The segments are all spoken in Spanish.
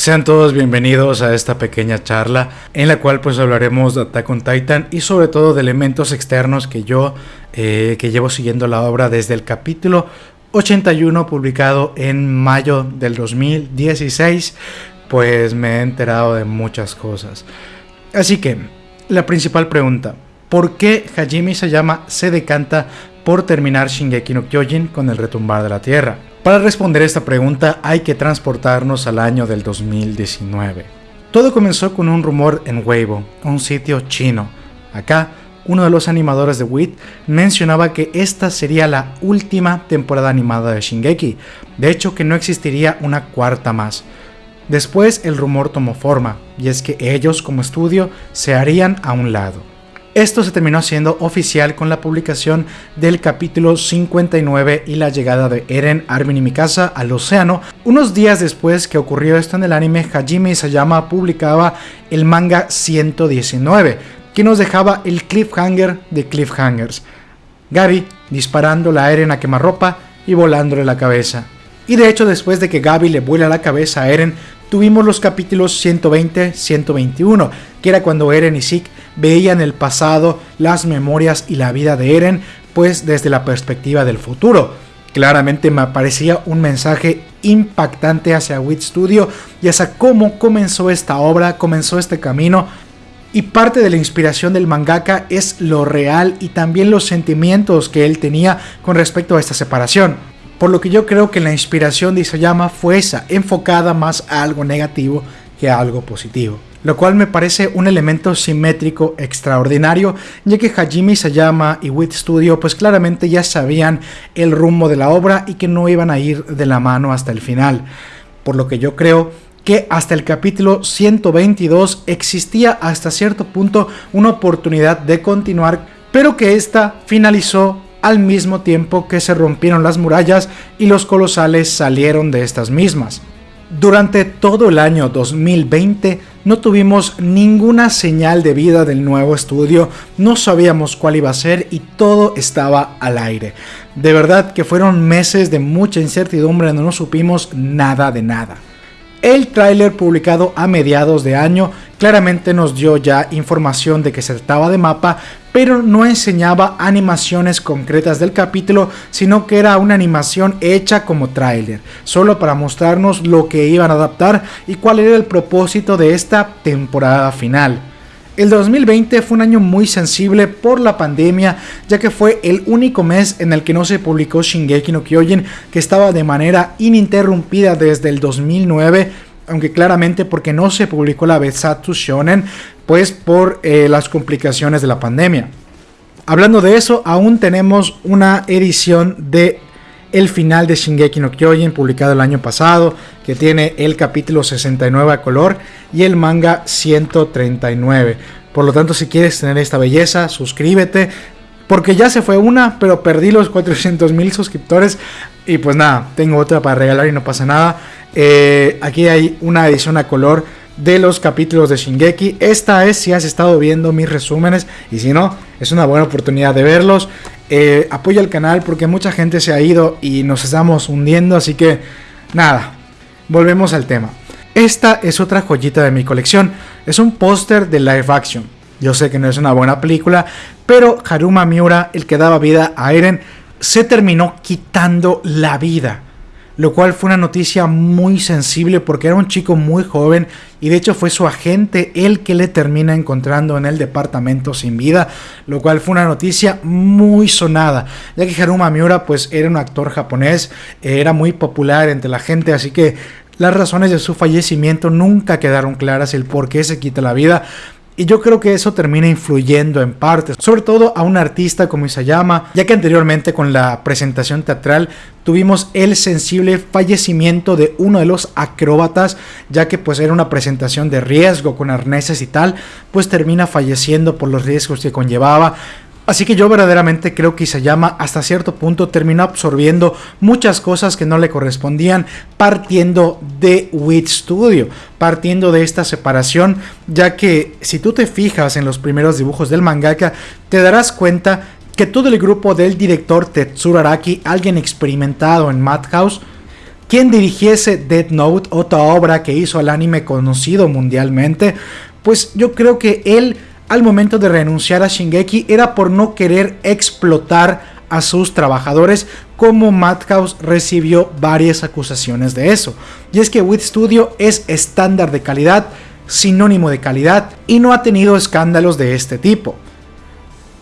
Sean todos bienvenidos a esta pequeña charla en la cual pues hablaremos de Attack on Titan y sobre todo de elementos externos que yo eh, que llevo siguiendo la obra desde el capítulo 81 publicado en mayo del 2016 pues me he enterado de muchas cosas. Así que la principal pregunta, ¿por qué Hajime Sayama se decanta por terminar Shingeki no Kyojin con el retumbar de la tierra? Para responder esta pregunta hay que transportarnos al año del 2019. Todo comenzó con un rumor en Weibo, un sitio chino. Acá, uno de los animadores de WIT mencionaba que esta sería la última temporada animada de Shingeki, de hecho que no existiría una cuarta más. Después el rumor tomó forma, y es que ellos como estudio se harían a un lado. Esto se terminó haciendo oficial con la publicación del capítulo 59 y la llegada de Eren, Armin y Mikasa al océano. Unos días después que ocurrió esto en el anime, Hajime Isayama publicaba el manga 119, que nos dejaba el cliffhanger de cliffhangers. Gaby disparando a Eren a quemarropa y volándole la cabeza. Y de hecho después de que Gaby le vuela la cabeza a Eren, tuvimos los capítulos 120-121, que era cuando Eren y Zeke veían el pasado, las memorias y la vida de Eren, pues desde la perspectiva del futuro. Claramente me parecía un mensaje impactante hacia Wit Studio y hacia cómo comenzó esta obra, comenzó este camino. Y parte de la inspiración del mangaka es lo real y también los sentimientos que él tenía con respecto a esta separación. Por lo que yo creo que la inspiración de Isayama fue esa, enfocada más a algo negativo que a algo positivo lo cual me parece un elemento simétrico extraordinario, ya que Hajime Isayama y Wit Studio pues claramente ya sabían el rumbo de la obra y que no iban a ir de la mano hasta el final, por lo que yo creo que hasta el capítulo 122 existía hasta cierto punto una oportunidad de continuar, pero que esta finalizó al mismo tiempo que se rompieron las murallas y los colosales salieron de estas mismas. Durante todo el año 2020 no tuvimos ninguna señal de vida del nuevo estudio, no sabíamos cuál iba a ser y todo estaba al aire. De verdad que fueron meses de mucha incertidumbre no supimos nada de nada. El tráiler publicado a mediados de año claramente nos dio ya información de que se trataba de mapa, pero no enseñaba animaciones concretas del capítulo, sino que era una animación hecha como tráiler, solo para mostrarnos lo que iban a adaptar y cuál era el propósito de esta temporada final. El 2020 fue un año muy sensible por la pandemia, ya que fue el único mes en el que no se publicó Shingeki no Kyojin, que estaba de manera ininterrumpida desde el 2009, aunque claramente porque no se publicó la Besatsu Shonen, pues por eh, las complicaciones de la pandemia. Hablando de eso, aún tenemos una edición de el final de Shingeki no Kyojin publicado el año pasado, que tiene el capítulo 69 a color y el manga 139. Por lo tanto, si quieres tener esta belleza, suscríbete. Porque ya se fue una, pero perdí los 400 mil suscriptores. Y pues nada, tengo otra para regalar y no pasa nada. Eh, aquí hay una edición a color de los capítulos de Shingeki. Esta es si has estado viendo mis resúmenes. Y si no, es una buena oportunidad de verlos. Eh, apoya el canal porque mucha gente se ha ido y nos estamos hundiendo. Así que nada, volvemos al tema. Esta es otra joyita de mi colección. Es un póster de live action. Yo sé que no es una buena película, pero Haruma Miura, el que daba vida a Eren, se terminó quitando la vida. Lo cual fue una noticia muy sensible porque era un chico muy joven y de hecho fue su agente el que le termina encontrando en el departamento sin vida, lo cual fue una noticia muy sonada, ya que Haruma Miura pues era un actor japonés, era muy popular entre la gente, así que las razones de su fallecimiento nunca quedaron claras, el por qué se quita la vida. Y yo creo que eso termina influyendo en parte, sobre todo a un artista como Isayama, ya que anteriormente con la presentación teatral tuvimos el sensible fallecimiento de uno de los acróbatas, ya que pues era una presentación de riesgo con arneses y tal, pues termina falleciendo por los riesgos que conllevaba. Así que yo verdaderamente creo que Isayama hasta cierto punto terminó absorbiendo muchas cosas que no le correspondían partiendo de Wit Studio, partiendo de esta separación, ya que si tú te fijas en los primeros dibujos del mangaka, te darás cuenta que todo el grupo del director Tetsuro Araki, alguien experimentado en Madhouse, quien dirigiese Dead Note, otra obra que hizo al anime conocido mundialmente, pues yo creo que él al momento de renunciar a Shingeki era por no querer explotar a sus trabajadores, como Madhouse recibió varias acusaciones de eso. Y es que With Studio es estándar de calidad, sinónimo de calidad, y no ha tenido escándalos de este tipo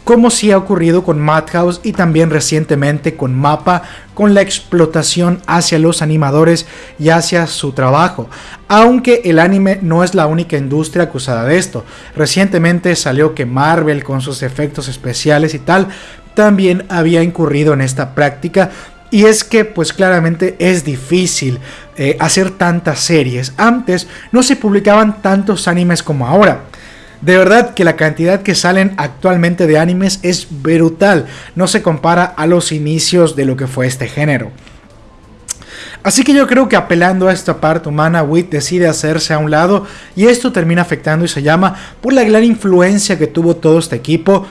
como si ha ocurrido con Madhouse y también recientemente con Mapa, con la explotación hacia los animadores y hacia su trabajo. Aunque el anime no es la única industria acusada de esto. Recientemente salió que Marvel con sus efectos especiales y tal también había incurrido en esta práctica y es que pues claramente es difícil eh, hacer tantas series. Antes no se publicaban tantos animes como ahora. De verdad que la cantidad que salen actualmente de animes es brutal, no se compara a los inicios de lo que fue este género. Así que yo creo que apelando a esta parte humana, Wit decide hacerse a un lado y esto termina afectando y se llama por la gran influencia que tuvo todo este equipo.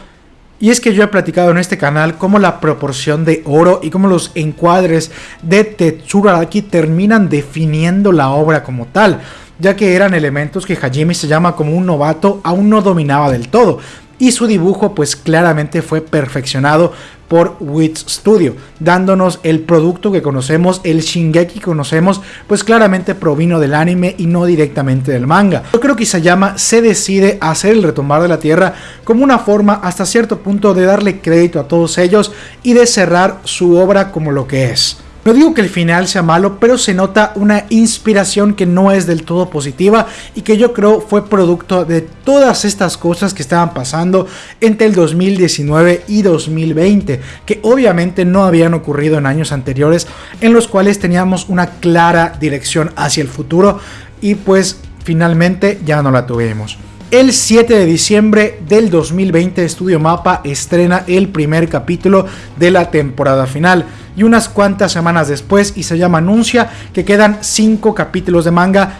Y es que yo he platicado en este canal cómo la proporción de oro y cómo los encuadres de Tetsuro Araki terminan definiendo la obra como tal ya que eran elementos que Hajime se llama como un novato aún no dominaba del todo, y su dibujo pues claramente fue perfeccionado por Wits Studio, dándonos el producto que conocemos, el Shingeki que conocemos, pues claramente provino del anime y no directamente del manga. Yo creo que Isayama se decide a hacer el retomar de la Tierra como una forma hasta cierto punto de darle crédito a todos ellos y de cerrar su obra como lo que es. No digo que el final sea malo, pero se nota una inspiración que no es del todo positiva y que yo creo fue producto de todas estas cosas que estaban pasando entre el 2019 y 2020, que obviamente no habían ocurrido en años anteriores, en los cuales teníamos una clara dirección hacia el futuro y pues finalmente ya no la tuvimos. El 7 de diciembre del 2020 Estudio Mapa estrena el primer capítulo de la temporada final y unas cuantas semanas después Isayama anuncia que quedan 5 capítulos de manga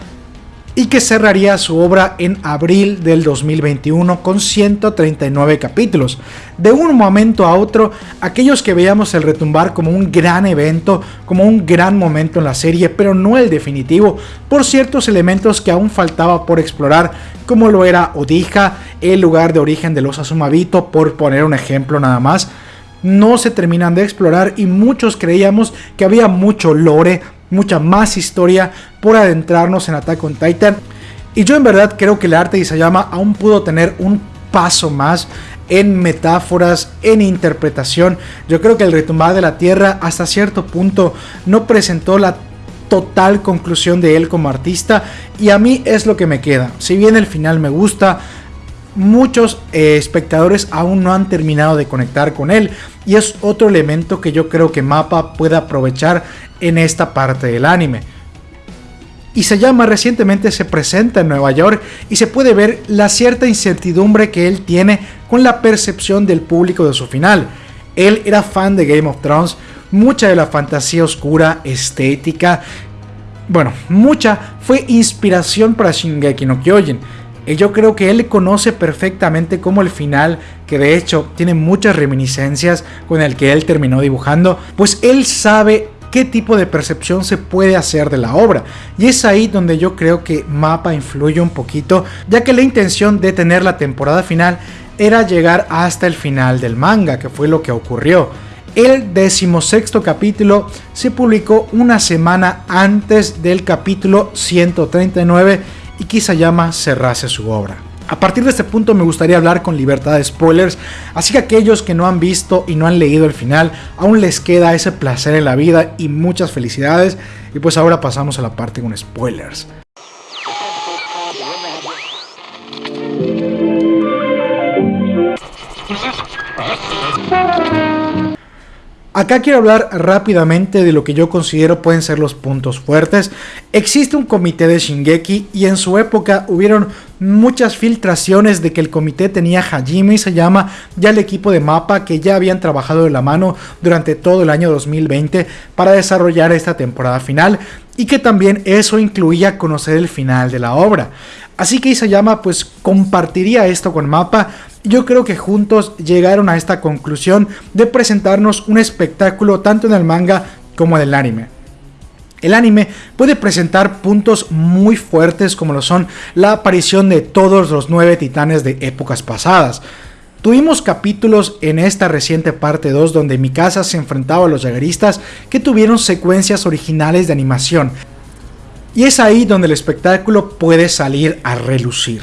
y que cerraría su obra en abril del 2021 con 139 capítulos. De un momento a otro, aquellos que veíamos el retumbar como un gran evento, como un gran momento en la serie, pero no el definitivo, por ciertos elementos que aún faltaba por explorar, como lo era Odija, el lugar de origen de los Asumabito, por poner un ejemplo nada más, no se terminan de explorar y muchos creíamos que había mucho lore, mucha más historia por adentrarnos en Attack on Titan. Y yo en verdad creo que el arte de Isayama aún pudo tener un paso más en metáforas, en interpretación. Yo creo que el retumbar de la Tierra hasta cierto punto no presentó la total conclusión de él como artista y a mí es lo que me queda. Si bien el final me gusta, muchos eh, espectadores aún no han terminado de conectar con él y es otro elemento que yo creo que Mapa puede aprovechar en esta parte del anime. Y se llama recientemente se presenta en Nueva York y se puede ver la cierta incertidumbre que él tiene con la percepción del público de su final. Él era fan de Game of Thrones, mucha de la fantasía oscura, estética, bueno, mucha fue inspiración para Shingeki no Kyojin. Y yo creo que él conoce perfectamente como el final, que de hecho tiene muchas reminiscencias con el que él terminó dibujando, pues él sabe qué tipo de percepción se puede hacer de la obra. Y es ahí donde yo creo que Mapa influye un poquito, ya que la intención de tener la temporada final era llegar hasta el final del manga, que fue lo que ocurrió. El decimosexto capítulo se publicó una semana antes del capítulo 139 y Kisayama cerrase su obra. A partir de este punto me gustaría hablar con libertad de spoilers, así que aquellos que no han visto y no han leído el final, aún les queda ese placer en la vida y muchas felicidades. Y pues ahora pasamos a la parte con spoilers. Acá quiero hablar rápidamente de lo que yo considero pueden ser los puntos fuertes. Existe un comité de Shingeki y en su época hubieron muchas filtraciones de que el comité tenía Hajime y se llama ya el equipo de mapa que ya habían trabajado de la mano durante todo el año 2020 para desarrollar esta temporada final y que también eso incluía conocer el final de la obra. Así que Isayama pues compartiría esto con Mapa. Yo creo que juntos llegaron a esta conclusión de presentarnos un espectáculo tanto en el manga como en el anime. El anime puede presentar puntos muy fuertes como lo son la aparición de todos los nueve titanes de épocas pasadas. Tuvimos capítulos en esta reciente parte 2 donde Mikasa se enfrentaba a los Jagueristas que tuvieron secuencias originales de animación. Y es ahí donde el espectáculo puede salir a relucir.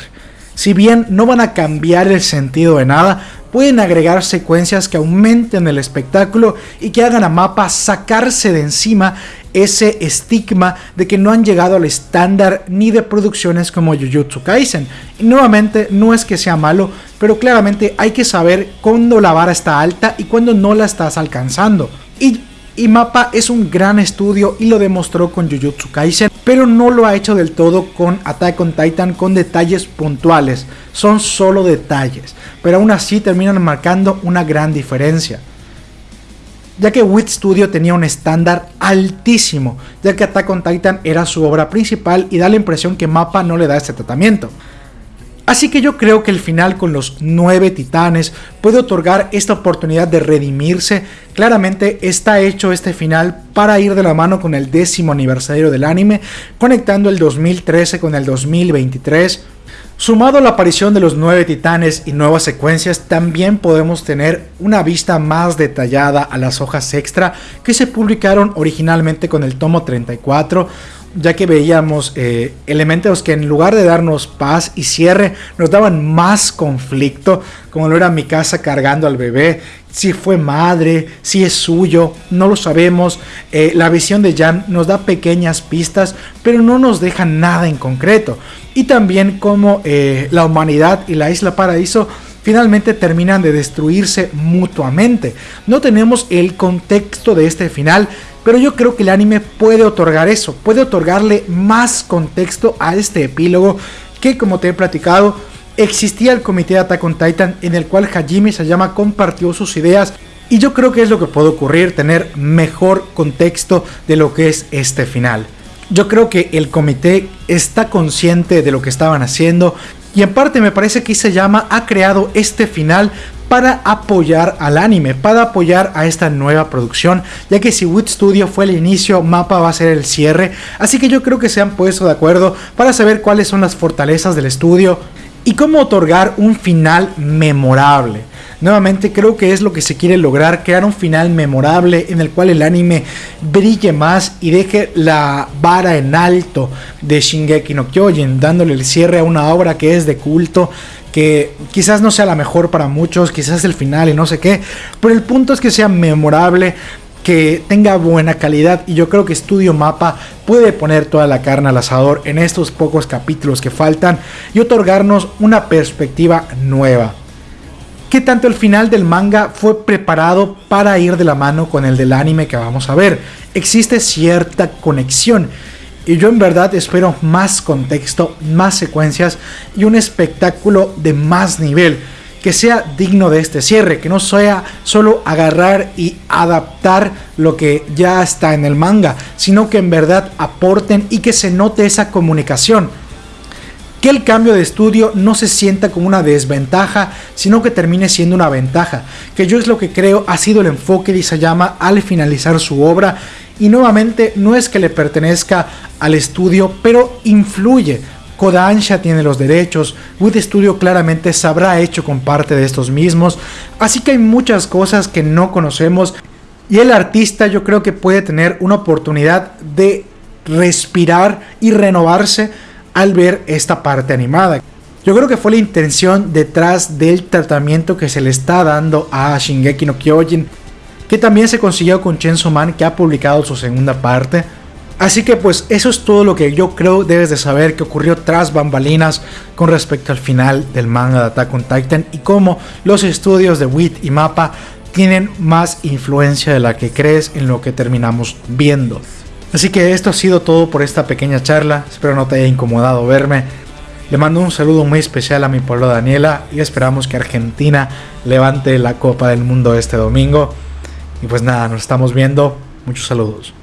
Si bien no van a cambiar el sentido de nada, pueden agregar secuencias que aumenten el espectáculo y que hagan a Mapa sacarse de encima ese estigma de que no han llegado al estándar ni de producciones como Jujutsu Kaisen. Y nuevamente no es que sea malo, pero claramente hay que saber cuándo la vara está alta y cuándo no la estás alcanzando. Y y Mapa es un gran estudio y lo demostró con Jujutsu Kaisen, pero no lo ha hecho del todo con Attack on Titan con detalles puntuales, son solo detalles, pero aún así terminan marcando una gran diferencia. Ya que Wit Studio tenía un estándar altísimo, ya que Attack on Titan era su obra principal y da la impresión que Mapa no le da este tratamiento. Así que yo creo que el final con los nueve titanes puede otorgar esta oportunidad de redimirse. Claramente está hecho este final para ir de la mano con el décimo aniversario del anime, conectando el 2013 con el 2023. Sumado a la aparición de los nueve titanes y nuevas secuencias, también podemos tener una vista más detallada a las hojas extra que se publicaron originalmente con el tomo 34, ya que veíamos eh, elementos que en lugar de darnos paz y cierre, nos daban más conflicto, como lo era mi casa cargando al bebé, si fue madre, si es suyo, no lo sabemos. Eh, la visión de Jan nos da pequeñas pistas, pero no nos deja nada en concreto. Y también como eh, la humanidad y la isla paraíso finalmente terminan de destruirse mutuamente. No tenemos el contexto de este final, pero yo creo que el anime puede otorgar eso, puede otorgarle más contexto a este epílogo que como te he platicado, existía el comité de Attack on Titan en el cual Hajime Sayama compartió sus ideas y yo creo que es lo que puede ocurrir, tener mejor contexto de lo que es este final. Yo creo que el comité está consciente de lo que estaban haciendo y en parte me parece que Sayama ha creado este final para apoyar al anime, para apoyar a esta nueva producción, ya que si Wood Studio fue el inicio, Mapa va a ser el cierre, así que yo creo que se han puesto de acuerdo para saber cuáles son las fortalezas del estudio y cómo otorgar un final memorable. Nuevamente creo que es lo que se quiere lograr, crear un final memorable en el cual el anime brille más y deje la vara en alto de Shingeki no Kyojin, dándole el cierre a una obra que es de culto, que quizás no sea la mejor para muchos, quizás el final y no sé qué, pero el punto es que sea memorable, que tenga buena calidad y yo creo que Studio Mapa puede poner toda la carne al asador en estos pocos capítulos que faltan y otorgarnos una perspectiva nueva que tanto el final del manga fue preparado para ir de la mano con el del anime que vamos a ver. Existe cierta conexión. Y yo en verdad espero más contexto, más secuencias y un espectáculo de más nivel que sea digno de este cierre, que no sea solo agarrar y adaptar lo que ya está en el manga, sino que en verdad aporten y que se note esa comunicación que el cambio de estudio no se sienta como una desventaja, sino que termine siendo una ventaja, que yo es lo que creo ha sido el enfoque de Isayama al finalizar su obra y nuevamente no es que le pertenezca al estudio, pero influye. Kodansha tiene los derechos, Wood Studio claramente se habrá hecho con parte de estos mismos, así que hay muchas cosas que no conocemos y el artista yo creo que puede tener una oportunidad de respirar y renovarse al ver esta parte animada. Yo creo que fue la intención detrás del tratamiento que se le está dando a Shingeki no Kyojin, que también se consiguió con Chainsaw Man, que ha publicado su segunda parte. Así que pues eso es todo lo que yo creo debes de saber que ocurrió tras bambalinas con respecto al final del manga de Attack on Titan y cómo los estudios de WIT y Mapa tienen más influencia de la que crees en lo que terminamos viendo. Así que esto ha sido todo por esta pequeña charla, espero no te haya incomodado verme. Le mando un saludo muy especial a mi pueblo Daniela y esperamos que Argentina levante la Copa del Mundo este domingo. Y pues nada, nos estamos viendo. Muchos saludos.